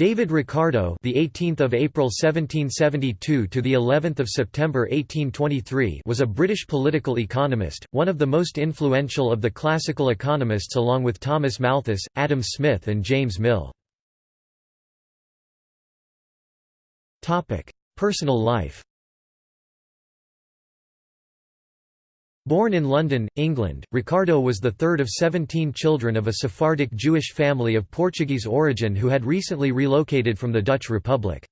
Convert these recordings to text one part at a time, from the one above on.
David Ricardo, the 18th of April 1772 to the 11th of September 1823, was a British political economist, one of the most influential of the classical economists along with Thomas Malthus, Adam Smith and James Mill. Topic: Personal life. Born in London, England, Ricardo was the third of 17 children of a Sephardic Jewish family of Portuguese origin who had recently relocated from the Dutch Republic.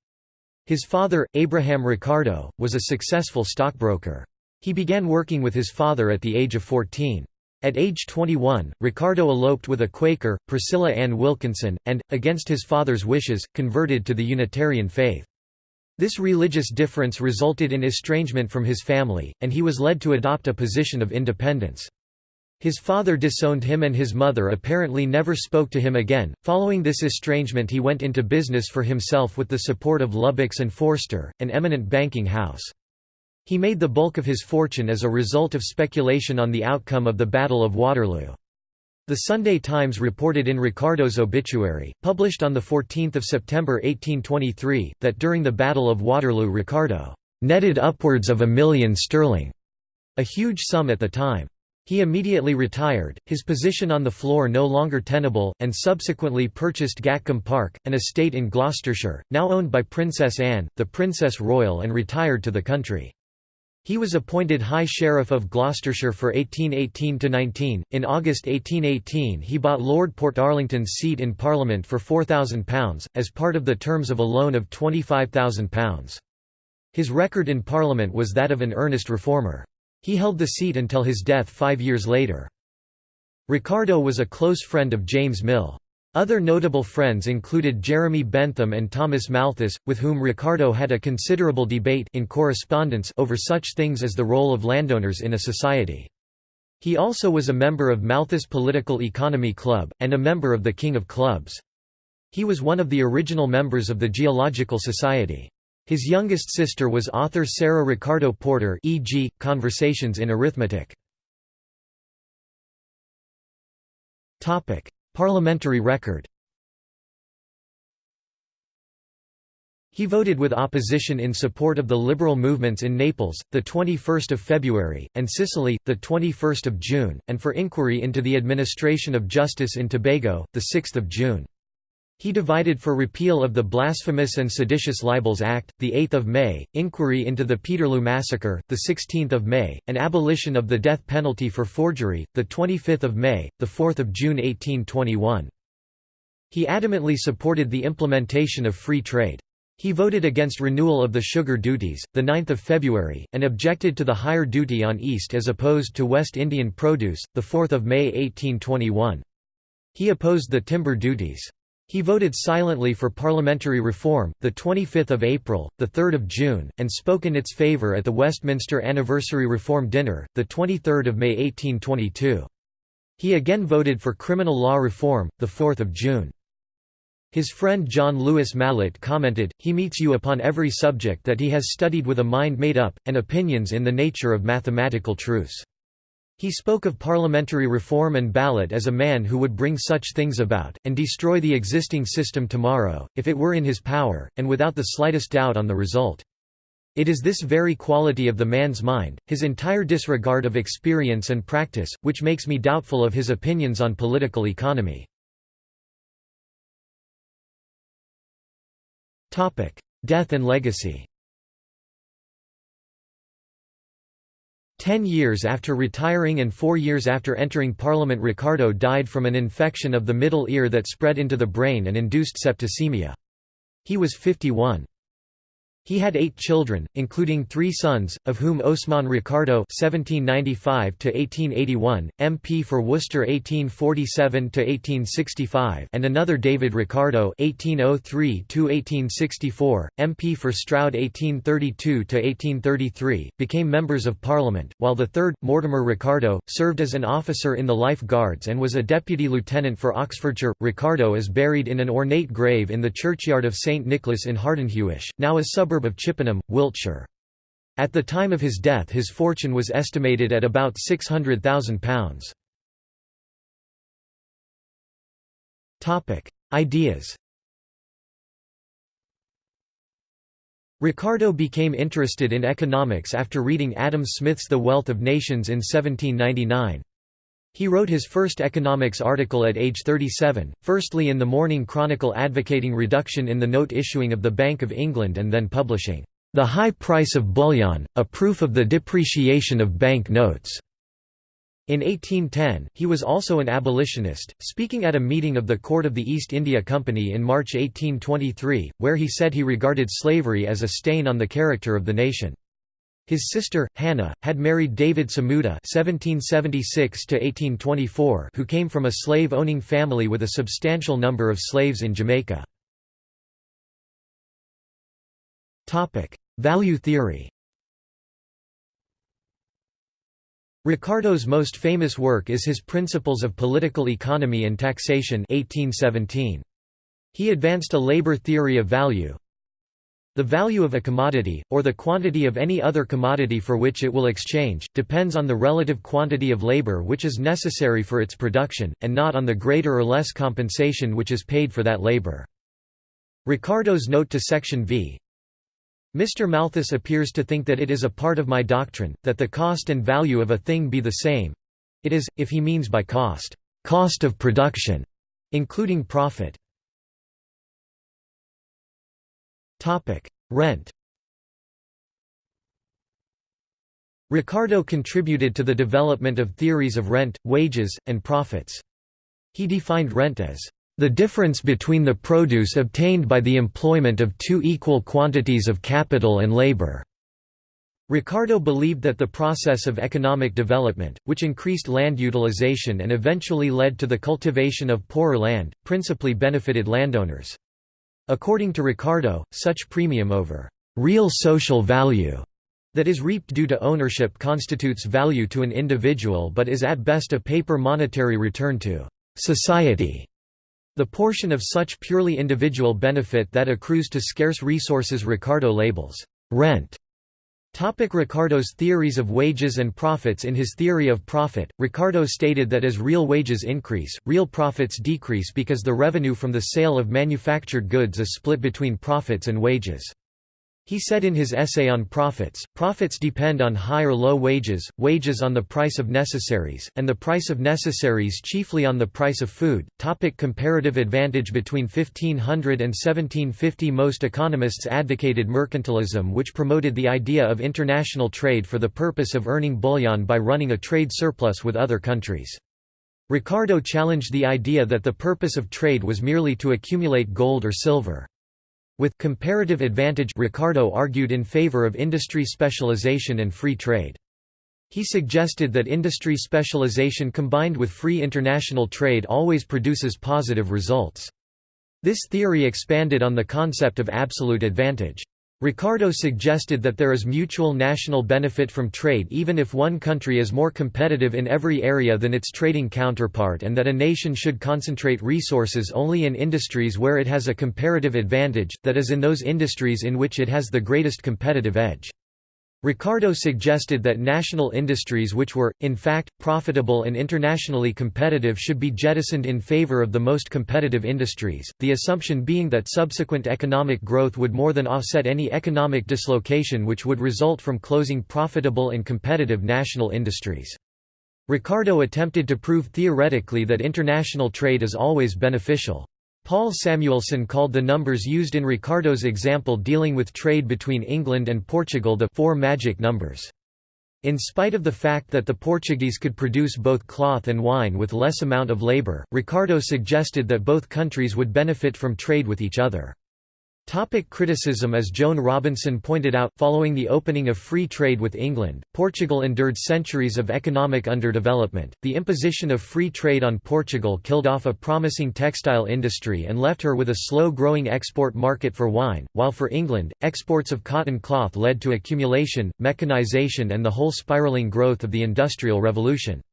His father, Abraham Ricardo, was a successful stockbroker. He began working with his father at the age of 14. At age 21, Ricardo eloped with a Quaker, Priscilla Ann Wilkinson, and, against his father's wishes, converted to the Unitarian faith. This religious difference resulted in estrangement from his family, and he was led to adopt a position of independence. His father disowned him and his mother apparently never spoke to him again. Following this estrangement, he went into business for himself with the support of Lubbock's and Forster, an eminent banking house. He made the bulk of his fortune as a result of speculation on the outcome of the Battle of Waterloo. The Sunday Times reported in Ricardo's obituary, published on 14 September 1823, that during the Battle of Waterloo Ricardo «netted upwards of a million sterling», a huge sum at the time. He immediately retired, his position on the floor no longer tenable, and subsequently purchased Gatcombe Park, an estate in Gloucestershire, now owned by Princess Anne, the Princess Royal and retired to the country. He was appointed High Sheriff of Gloucestershire for 1818–19. In August 1818 he bought Lord Portarlington's seat in Parliament for £4,000, as part of the terms of a loan of £25,000. His record in Parliament was that of an earnest reformer. He held the seat until his death five years later. Ricardo was a close friend of James Mill. Other notable friends included Jeremy Bentham and Thomas Malthus, with whom Ricardo had a considerable debate in correspondence over such things as the role of landowners in a society. He also was a member of Malthus Political Economy Club, and a member of the King of Clubs. He was one of the original members of the Geological Society. His youngest sister was author Sarah Ricardo Porter e.g., Conversations in Arithmetic. Parliamentary record He voted with opposition in support of the liberal movements in Naples, the 21st of February, and Sicily, the 21st of June, and for inquiry into the administration of justice in Tobago, the 6th of June. He divided for repeal of the Blasphemous and Seditious Libels Act, 8 May, inquiry into the Peterloo Massacre, 16 May, and abolition of the death penalty for forgery, 25 May, 4 June 1821. He adamantly supported the implementation of free trade. He voted against renewal of the sugar duties, 9 February, and objected to the higher duty on East as opposed to West Indian produce, 4 May 1821. He opposed the timber duties. He voted silently for parliamentary reform, 25 April, 3 June, and spoke in its favour at the Westminster Anniversary Reform Dinner, 23 May 1822. He again voted for criminal law reform, 4 June. His friend John Lewis Mallet commented, he meets you upon every subject that he has studied with a mind made up, and opinions in the nature of mathematical truths. He spoke of parliamentary reform and ballot as a man who would bring such things about, and destroy the existing system tomorrow, if it were in his power, and without the slightest doubt on the result. It is this very quality of the man's mind, his entire disregard of experience and practice, which makes me doubtful of his opinions on political economy. Death and legacy Ten years after retiring and four years after entering Parliament Ricardo died from an infection of the middle ear that spread into the brain and induced septicemia. He was 51. He had eight children, including three sons, of whom Osman Ricardo (1795–1881), MP for Worcester (1847–1865), and another David Ricardo (1803–1864), MP for Stroud (1832–1833), became members of Parliament, while the third, Mortimer Ricardo, served as an officer in the Life Guards and was a deputy lieutenant for Oxfordshire. Ricardo is buried in an ornate grave in the churchyard of St Nicholas in Hardenhuish, now a suburb suburb of Chippenham, Wiltshire. At the time of his death his fortune was estimated at about £600,000. Ideas Ricardo became interested in economics after reading Adam Smith's The Wealth of Nations in 1799. He wrote his first economics article at age 37, firstly in the Morning Chronicle advocating reduction in the note issuing of the Bank of England and then publishing, "'The High Price of Bullion, a Proof of the Depreciation of Bank Notes' In 1810, he was also an abolitionist, speaking at a meeting of the Court of the East India Company in March 1823, where he said he regarded slavery as a stain on the character of the nation. His sister, Hannah, had married David Samuda (1776–1824), who came from a slave-owning family with a substantial number of slaves in Jamaica. Value theory. Ricardo's most famous work is his Principles of Political Economy and Taxation 1817. He advanced a labor theory of value. The value of a commodity, or the quantity of any other commodity for which it will exchange, depends on the relative quantity of labor which is necessary for its production, and not on the greater or less compensation which is paid for that labor. Ricardo's note to Section V Mr. Malthus appears to think that it is a part of my doctrine, that the cost and value of a thing be the same. It is, if he means by cost, cost of production, including profit. Rent Ricardo contributed to the development of theories of rent, wages, and profits. He defined rent as the difference between the produce obtained by the employment of two equal quantities of capital and labor. Ricardo believed that the process of economic development, which increased land utilization and eventually led to the cultivation of poorer land, principally benefited landowners. According to Ricardo, such premium over real social value that is reaped due to ownership constitutes value to an individual but is at best a paper monetary return to society. The portion of such purely individual benefit that accrues to scarce resources Ricardo labels rent. Topic Ricardo's theories of wages and profits In his theory of profit, Ricardo stated that as real wages increase, real profits decrease because the revenue from the sale of manufactured goods is split between profits and wages. He said in his essay on profits, profits depend on high or low wages, wages on the price of necessaries, and the price of necessaries chiefly on the price of food. Topic comparative advantage Between 1500 and 1750 most economists advocated mercantilism which promoted the idea of international trade for the purpose of earning bullion by running a trade surplus with other countries. Ricardo challenged the idea that the purpose of trade was merely to accumulate gold or silver. With comparative advantage Ricardo argued in favor of industry specialization and free trade. He suggested that industry specialization combined with free international trade always produces positive results. This theory expanded on the concept of absolute advantage. Ricardo suggested that there is mutual national benefit from trade even if one country is more competitive in every area than its trading counterpart and that a nation should concentrate resources only in industries where it has a comparative advantage, that is in those industries in which it has the greatest competitive edge. Ricardo suggested that national industries which were, in fact, profitable and internationally competitive should be jettisoned in favor of the most competitive industries, the assumption being that subsequent economic growth would more than offset any economic dislocation which would result from closing profitable and competitive national industries. Ricardo attempted to prove theoretically that international trade is always beneficial. Paul Samuelson called the numbers used in Ricardo's example dealing with trade between England and Portugal the four magic numbers. In spite of the fact that the Portuguese could produce both cloth and wine with less amount of labor, Ricardo suggested that both countries would benefit from trade with each other. Topic criticism As Joan Robinson pointed out, following the opening of free trade with England, Portugal endured centuries of economic underdevelopment. The imposition of free trade on Portugal killed off a promising textile industry and left her with a slow-growing export market for wine, while for England, exports of cotton cloth led to accumulation, mechanization and the whole spiraling growth of the Industrial Revolution.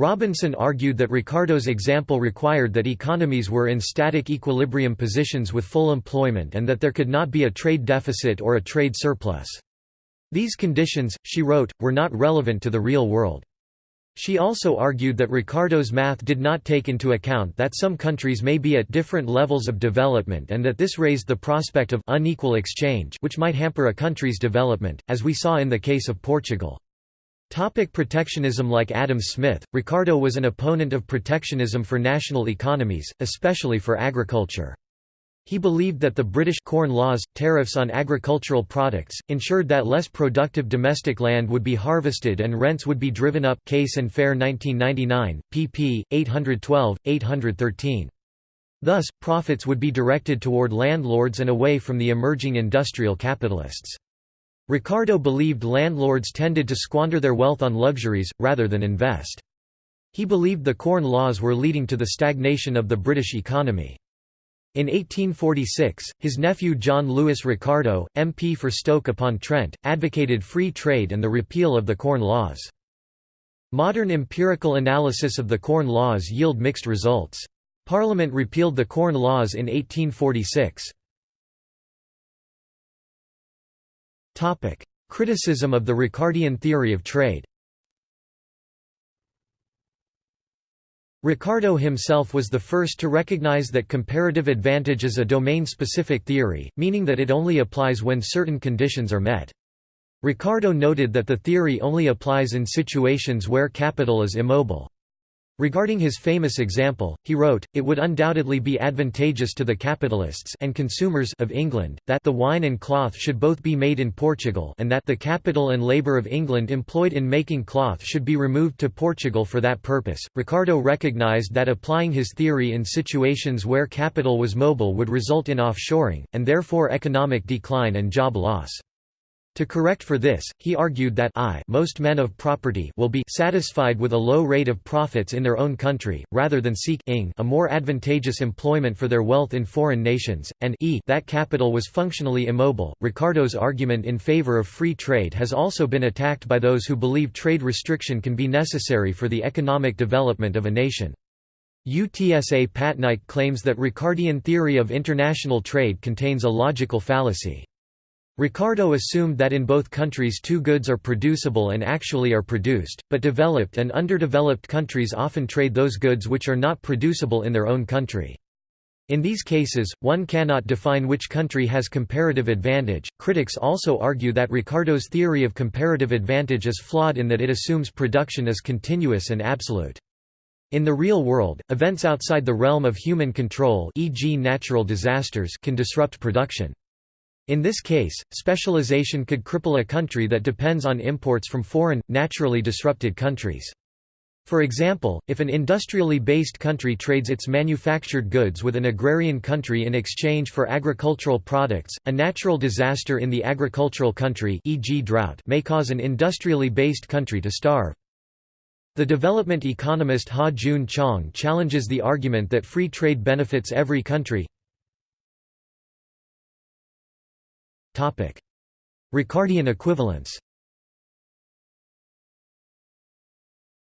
Robinson argued that Ricardo's example required that economies were in static equilibrium positions with full employment and that there could not be a trade deficit or a trade surplus. These conditions, she wrote, were not relevant to the real world. She also argued that Ricardo's math did not take into account that some countries may be at different levels of development and that this raised the prospect of unequal exchange which might hamper a country's development, as we saw in the case of Portugal. Topic protectionism Like Adam Smith, Ricardo was an opponent of protectionism for national economies, especially for agriculture. He believed that the British Corn Laws, tariffs on agricultural products, ensured that less productive domestic land would be harvested and rents would be driven up Case and Fair 1999, pp. 812, 813. Thus, profits would be directed toward landlords and away from the emerging industrial capitalists. Ricardo believed landlords tended to squander their wealth on luxuries, rather than invest. He believed the Corn Laws were leading to the stagnation of the British economy. In 1846, his nephew John Lewis Ricardo, MP for Stoke-upon-Trent, advocated free trade and the repeal of the Corn Laws. Modern empirical analysis of the Corn Laws yield mixed results. Parliament repealed the Corn Laws in 1846. Criticism of the Ricardian theory of trade Ricardo himself was the first to recognize that comparative advantage is a domain-specific theory, meaning that it only applies when certain conditions are met. Ricardo noted that the theory only applies in situations where capital is immobile. Regarding his famous example, he wrote, it would undoubtedly be advantageous to the capitalists and consumers of England, that the wine and cloth should both be made in Portugal and that the capital and labour of England employed in making cloth should be removed to Portugal for that purpose. Ricardo recognised that applying his theory in situations where capital was mobile would result in offshoring, and therefore economic decline and job loss. To correct for this, he argued that I most men of property will be satisfied with a low rate of profits in their own country, rather than seek a more advantageous employment for their wealth in foreign nations, and e that capital was functionally immobile. Ricardo's argument in favor of free trade has also been attacked by those who believe trade restriction can be necessary for the economic development of a nation. Utsa Patnaik claims that Ricardian theory of international trade contains a logical fallacy. Ricardo assumed that in both countries two goods are producible and actually are produced, but developed and underdeveloped countries often trade those goods which are not producible in their own country. In these cases, one cannot define which country has comparative advantage. Critics also argue that Ricardo's theory of comparative advantage is flawed in that it assumes production is continuous and absolute. In the real world, events outside the realm of human control e.g. natural disasters can disrupt production. In this case, specialization could cripple a country that depends on imports from foreign, naturally disrupted countries. For example, if an industrially based country trades its manufactured goods with an agrarian country in exchange for agricultural products, a natural disaster in the agricultural country e.g. drought may cause an industrially based country to starve. The development economist Ha Jun Chong challenges the argument that free trade benefits every country. Ricardian equivalence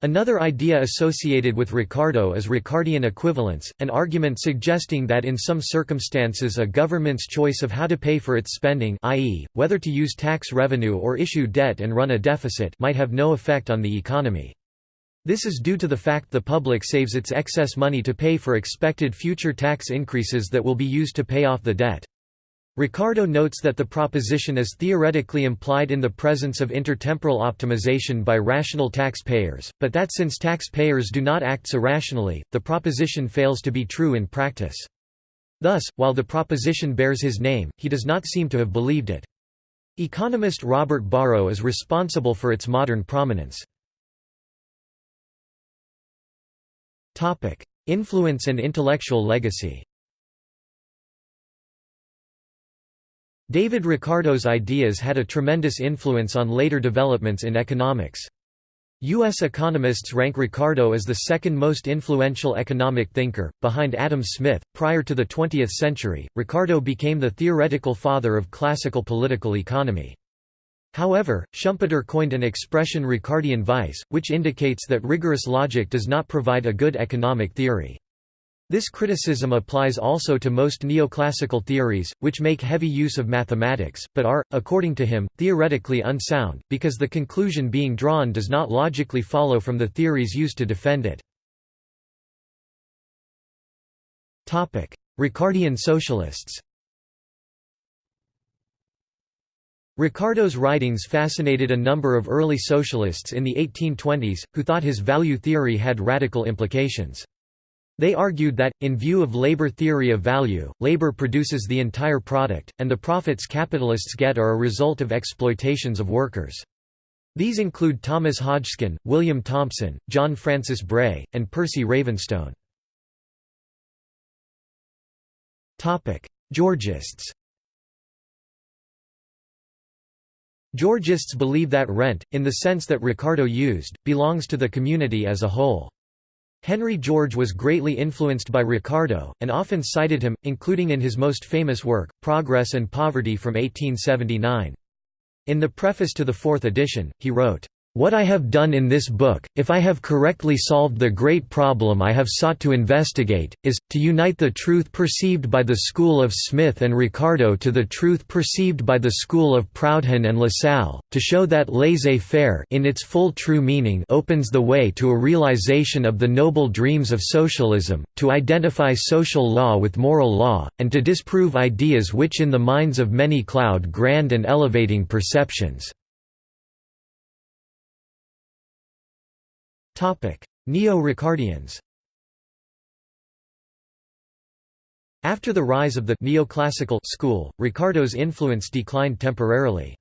Another idea associated with Ricardo is Ricardian equivalence, an argument suggesting that in some circumstances a government's choice of how to pay for its spending i.e., whether to use tax revenue or issue debt and run a deficit might have no effect on the economy. This is due to the fact the public saves its excess money to pay for expected future tax increases that will be used to pay off the debt. Ricardo notes that the proposition is theoretically implied in the presence of intertemporal optimization by rational taxpayers, but that since taxpayers do not act so rationally, the proposition fails to be true in practice. Thus, while the proposition bears his name, he does not seem to have believed it. Economist Robert Barro is responsible for its modern prominence. Influence and intellectual legacy David Ricardo's ideas had a tremendous influence on later developments in economics. U.S. economists rank Ricardo as the second most influential economic thinker, behind Adam Smith. Prior to the 20th century, Ricardo became the theoretical father of classical political economy. However, Schumpeter coined an expression Ricardian vice, which indicates that rigorous logic does not provide a good economic theory. This criticism applies also to most neoclassical theories, which make heavy use of mathematics, but are, according to him, theoretically unsound, because the conclusion being drawn does not logically follow from the theories used to defend it. Ricardian socialists Ricardo's writings fascinated a number of early socialists in the 1820s, who thought his value theory had radical implications. They argued that, in view of labor theory of value, labor produces the entire product, and the profits capitalists get are a result of exploitations of workers. These include Thomas Hodgkin, William Thompson, John Francis Bray, and Percy Ravenstone. Georgists Georgists believe that rent, in the sense that Ricardo used, belongs to the community as a whole. Henry George was greatly influenced by Ricardo, and often cited him, including in his most famous work, Progress and Poverty from 1879. In the preface to the fourth edition, he wrote, what I have done in this book, if I have correctly solved the great problem I have sought to investigate, is, to unite the truth perceived by the school of Smith and Ricardo to the truth perceived by the school of Proudhon and Lassalle, to show that laissez-faire in its full true meaning opens the way to a realization of the noble dreams of socialism, to identify social law with moral law, and to disprove ideas which in the minds of many cloud grand and elevating perceptions. Neo-Ricardians After the rise of the neoclassical school, Ricardo's influence declined temporarily.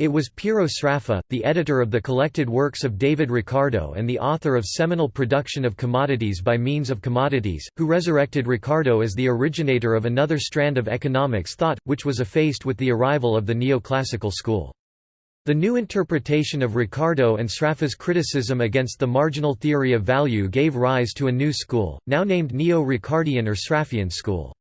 It was Piero Sraffa, the editor of the collected works of David Ricardo and the author of seminal Production of Commodities by Means of Commodities, who resurrected Ricardo as the originator of another strand of economics thought, which was effaced with the arrival of the neoclassical school. The new interpretation of Ricardo and Sraffa's criticism against the marginal theory of value gave rise to a new school, now named Neo-Ricardian or Sraffian school.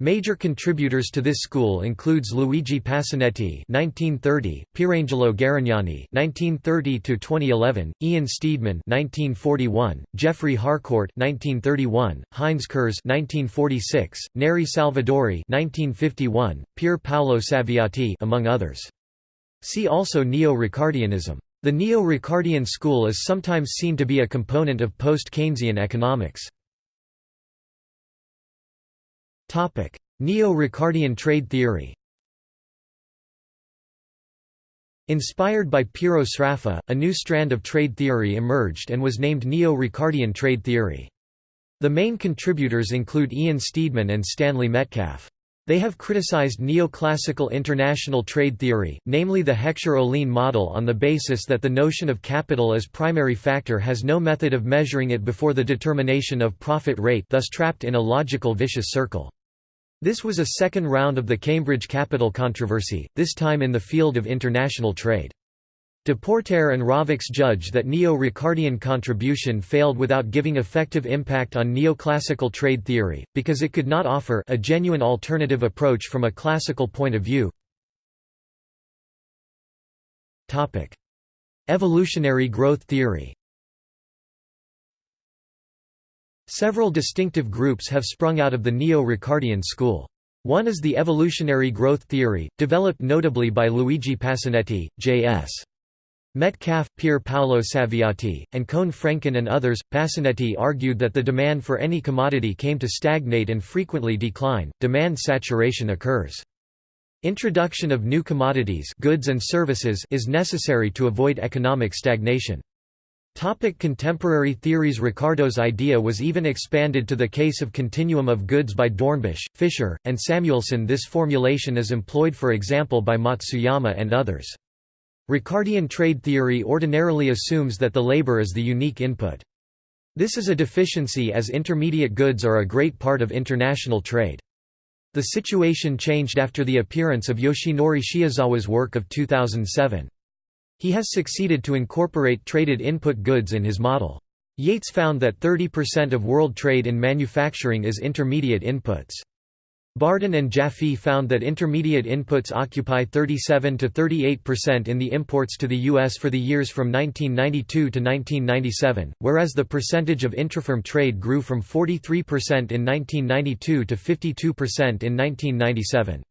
Major contributors to this school includes Luigi Pasinetti (1930), Pierangelo Garegnani (1930–2011), Ian Steedman (1941), Geoffrey Harcourt (1931), Heinz Kurz (1946), Neri Salvadori (1951), Pier Paolo Saviotti, among others. See also Neo-Ricardianism. The Neo-Ricardian school is sometimes seen to be a component of post-Keynesian economics. Neo-Ricardian trade theory Inspired by Piero Sraffa, a new strand of trade theory emerged and was named Neo-Ricardian trade theory. The main contributors include Ian Steedman and Stanley Metcalfe. They have criticized neoclassical international trade theory, namely the Heckscher-Ohlin model on the basis that the notion of capital as primary factor has no method of measuring it before the determination of profit rate thus trapped in a logical vicious circle. This was a second round of the Cambridge Capital controversy, this time in the field of international trade. Depoortère and Ravix judge that Neo-Ricardian contribution failed without giving effective impact on neoclassical trade theory, because it could not offer a genuine alternative approach from a classical point of view. Evolutionary growth theory Several distinctive groups have sprung out of the Neo-Ricardian school. One is the evolutionary growth theory, developed notably by Luigi Pasinetti, J.S. Metcalfe, Pier Paolo Saviotti, and Koen Frenken and others. Pasinetti argued that the demand for any commodity came to stagnate and frequently decline, demand saturation occurs. Introduction of new commodities goods and services is necessary to avoid economic stagnation. Topic contemporary theories Ricardo's idea was even expanded to the case of continuum of goods by Dornbusch, Fischer, and Samuelson this formulation is employed for example by Matsuyama and others. Ricardian trade theory ordinarily assumes that the labor is the unique input. This is a deficiency as intermediate goods are a great part of international trade. The situation changed after the appearance of Yoshinori Shiozawa's work of 2007. He has succeeded to incorporate traded input goods in his model. Yeats found that 30% of world trade in manufacturing is intermediate inputs. Bardhan and Jaffee found that intermediate inputs occupy 37 to 38% in the imports to the U.S. for the years from 1992 to 1997, whereas the percentage of intrafirm trade grew from 43% in 1992 to 52% in 1997.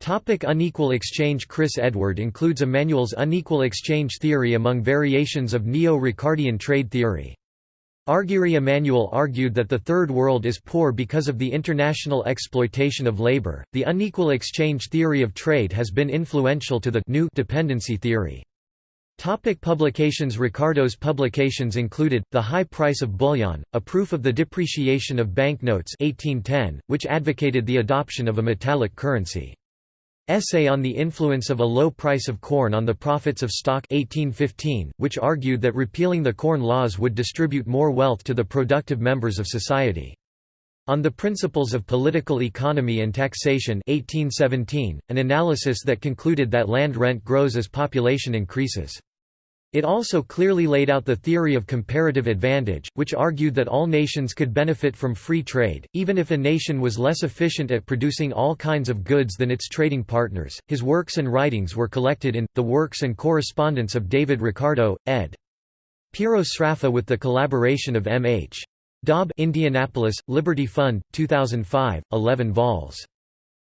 Topic unequal exchange Chris Edward includes Emmanuel's unequal exchange theory among variations of Neo-Ricardian trade theory. Arghiri Emmanuel argued that the Third World is poor because of the international exploitation of labor. The unequal exchange theory of trade has been influential to the new dependency theory. Topic publications Ricardo's publications included, The High Price of Bullion, a proof of the depreciation of banknotes 1810, which advocated the adoption of a metallic currency. Essay on the Influence of a Low Price of Corn on the Profits of Stock 1815, which argued that repealing the Corn Laws would distribute more wealth to the productive members of society. On the Principles of Political Economy and Taxation 1817, an analysis that concluded that land rent grows as population increases. It also clearly laid out the theory of comparative advantage, which argued that all nations could benefit from free trade, even if a nation was less efficient at producing all kinds of goods than its trading partners. His works and writings were collected in The Works and Correspondence of David Ricardo, ed. Piero Sraffa with the collaboration of M. H. Dobb Indianapolis, Liberty Fund, 2005, 11 vols.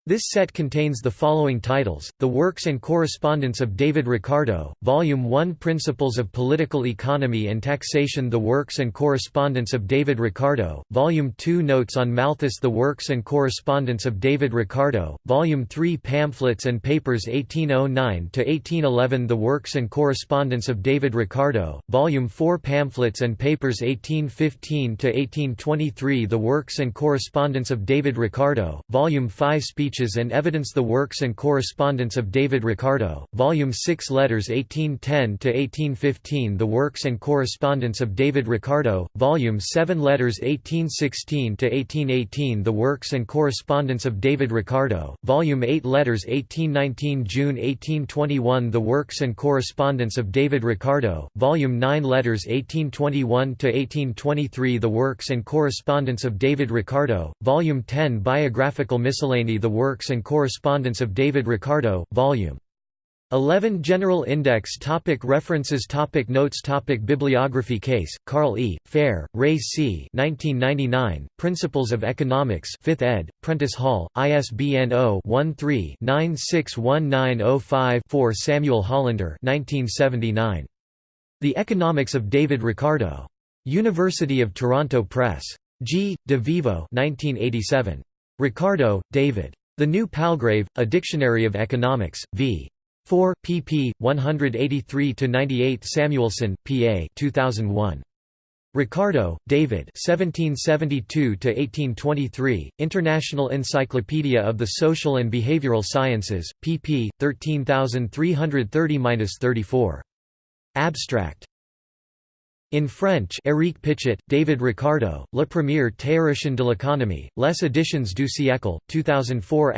This set contains the following titles, The Works and Correspondence of David Ricardo, Volume 1 Principles of Political Economy and Taxation The Works and Correspondence of David Ricardo, Volume 2 Notes on Malthus The Works and Correspondence of David Ricardo, Volume 3 Pamphlets and Papers 1809–1811 The Works and Correspondence of David Ricardo, Volume 4 Pamphlets and Papers 1815–1823 The Works and Correspondence of David Ricardo, Volume 5 Speech And Evidence The Works and Correspondence of David Ricardo, Volume 6 Letters 1810–1815 The Works and Correspondence of David Ricardo, Volume 7 Letters 1816–1818 The Works and Correspondence of David Ricardo, Volume 8 Letters 1819 June 1821 The Works and Correspondence of David Ricardo, Volume 9 Letters 1821–1823 The Works and Correspondence of David Ricardo, Volume 10 Biographical Miscellany The Works and Correspondence of David Ricardo, Vol. 11 General Index topic References topic Notes topic Bibliography Case, Carl E., Fair, Ray C. 1999, Principles of Economics 5th ed., Prentice Hall, ISBN 0-13-961905-4 Samuel Hollander 1979. The Economics of David Ricardo. University of Toronto Press. G. De Vivo 1987. Ricardo, David. The New Palgrave, A Dictionary of Economics, v. 4, pp. 183–98 Samuelson, P.A. 2001. Ricardo, David 1772–1823, International Encyclopedia of the Social and Behavioral Sciences, pp. 13330–34. Abstract in French Éric Pichet, David Ricardo, La première théorie de l'économie, Les éditions du siècle, 2004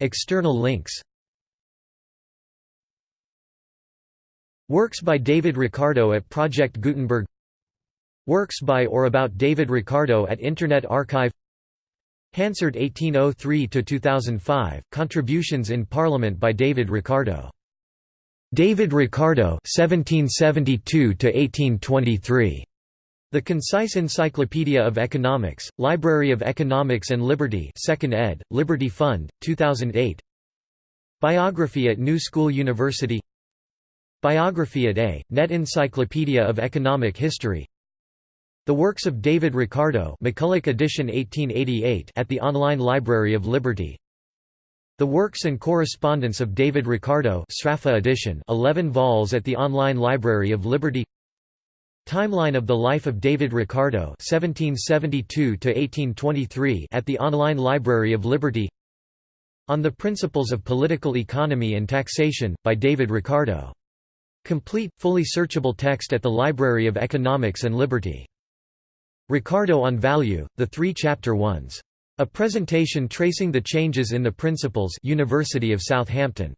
External links. Works by David Ricardo at Project Gutenberg. Works by or about David Ricardo at Internet Archive. Hansard 1803–2005, Contributions in Parliament by David Ricardo David Ricardo (1772–1823). The Concise Encyclopedia of Economics, Library of Economics and Liberty, 2nd ed., Liberty Fund, 2008. Biography at New School University. Biography at A. Net Encyclopedia of Economic History. The works of David Ricardo, McCulloch edition 1888, at the Online Library of Liberty. The Works and Correspondence of David Ricardo Sraffa edition 11 vols at the Online Library of Liberty Timeline of the Life of David Ricardo 1772 at the Online Library of Liberty On the Principles of Political Economy and Taxation, by David Ricardo. Complete, fully searchable text at the Library of Economics and Liberty. Ricardo on Value, the three chapter ones. A presentation tracing the changes in the principles University of Southampton.